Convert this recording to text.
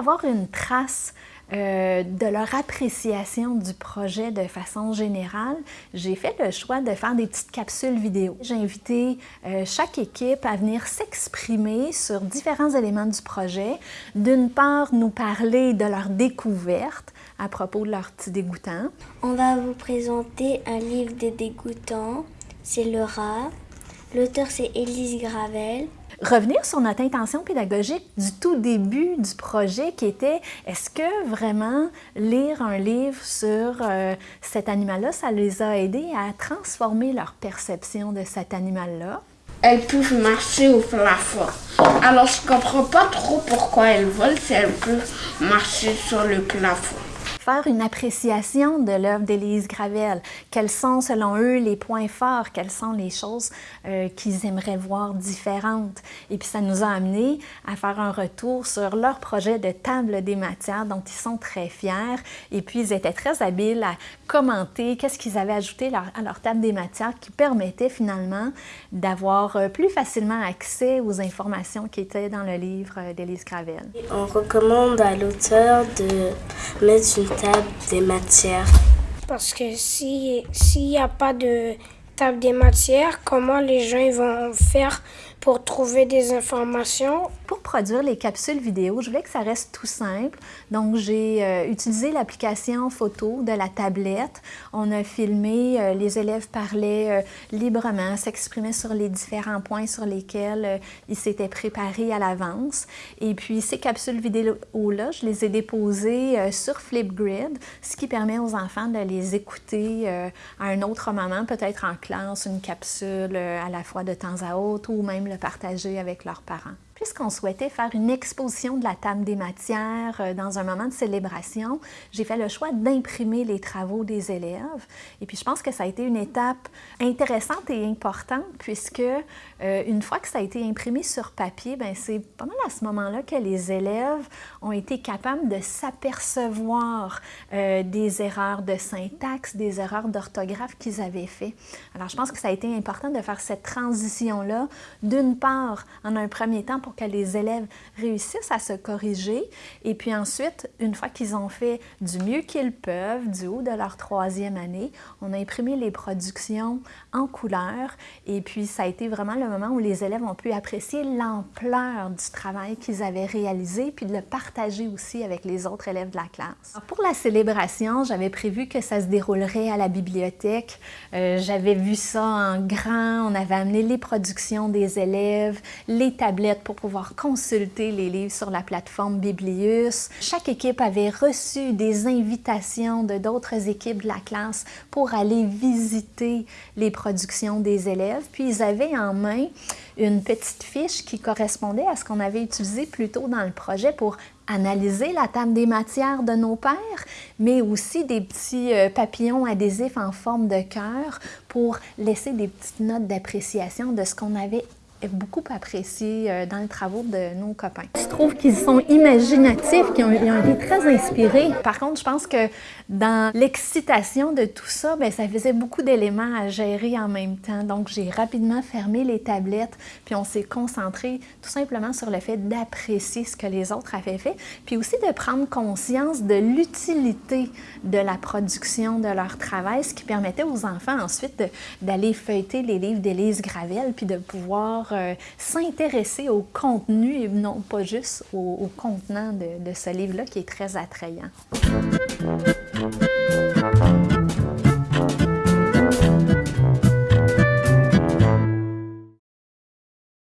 avoir une trace euh, de leur appréciation du projet de façon générale, j'ai fait le choix de faire des petites capsules vidéo. J'ai invité euh, chaque équipe à venir s'exprimer sur différents éléments du projet. D'une part, nous parler de leur découverte à propos de leur petit dégoûtant. On va vous présenter un livre des dégoûtants, c'est Le Rat. L'auteur, c'est Élise Gravel revenir sur notre intention pédagogique du tout début du projet qui était est-ce que vraiment lire un livre sur euh, cet animal-là, ça les a aidés à transformer leur perception de cet animal-là? Elles peuvent marcher au plafond. Alors je comprends pas trop pourquoi elles volent si elles peuvent marcher sur le plafond une appréciation de l'œuvre d'Élise Gravel. Quels sont, selon eux, les points forts? Quelles sont les choses euh, qu'ils aimeraient voir différentes? Et puis, ça nous a amené à faire un retour sur leur projet de table des matières dont ils sont très fiers. Et puis, ils étaient très habiles à commenter qu'est-ce qu'ils avaient ajouté à leur table des matières qui permettait finalement d'avoir euh, plus facilement accès aux informations qui étaient dans le livre euh, d'Élise Gravel. On recommande à l'auteur de mettre une table des matières. Parce que s'il n'y a pas de table des matières, comment les gens vont faire pour trouver des informations. Pour produire les capsules vidéo, je voulais que ça reste tout simple. Donc, j'ai euh, utilisé l'application photo de la tablette. On a filmé, euh, les élèves parlaient euh, librement, s'exprimaient sur les différents points sur lesquels ils s'étaient préparés à l'avance. Et puis, ces capsules vidéo-là, je les ai déposées sur Flipgrid, ce qui permet aux enfants de les écouter à un autre moment, peut-être en classe, une capsule à la fois de temps à autre ou même le partager avec leurs parents. Puisqu'on souhaitait faire une exposition de la table des matières euh, dans un moment de célébration, j'ai fait le choix d'imprimer les travaux des élèves. Et puis je pense que ça a été une étape intéressante et importante puisque euh, une fois que ça a été imprimé sur papier, ben c'est pas mal à ce moment-là que les élèves ont été capables de s'apercevoir euh, des erreurs de syntaxe, des erreurs d'orthographe qu'ils avaient fait. Alors je pense que ça a été important de faire cette transition-là, d'une part en un premier temps que les élèves réussissent à se corriger. Et puis ensuite, une fois qu'ils ont fait du mieux qu'ils peuvent, du haut de leur troisième année, on a imprimé les productions en couleur. Et puis, ça a été vraiment le moment où les élèves ont pu apprécier l'ampleur du travail qu'ils avaient réalisé, puis de le partager aussi avec les autres élèves de la classe. pour la célébration, j'avais prévu que ça se déroulerait à la bibliothèque. Euh, j'avais vu ça en grand. On avait amené les productions des élèves, les tablettes pour pouvoir consulter les livres sur la plateforme Biblius. Chaque équipe avait reçu des invitations de d'autres équipes de la classe pour aller visiter les productions des élèves. Puis ils avaient en main une petite fiche qui correspondait à ce qu'on avait utilisé plus tôt dans le projet pour analyser la table des matières de nos pères, mais aussi des petits euh, papillons adhésifs en forme de cœur pour laisser des petites notes d'appréciation de ce qu'on avait beaucoup apprécié euh, dans les travaux de nos copains. Je trouve qu'ils sont imaginatifs, qu'ils ont, été très inspirés. Par contre, je pense que dans l'excitation de tout ça, bien, ça faisait beaucoup d'éléments à gérer en même temps. Donc, j'ai rapidement fermé les tablettes, puis on s'est concentré tout simplement sur le fait d'apprécier ce que les autres avaient fait, puis aussi de prendre conscience de l'utilité de la production de leur travail, ce qui permettait aux enfants ensuite d'aller feuilleter les livres d'Élise Gravel, puis de pouvoir euh, s'intéresser au contenu et non pas juste au, contenant de, de ce livre-là qui est très attrayant.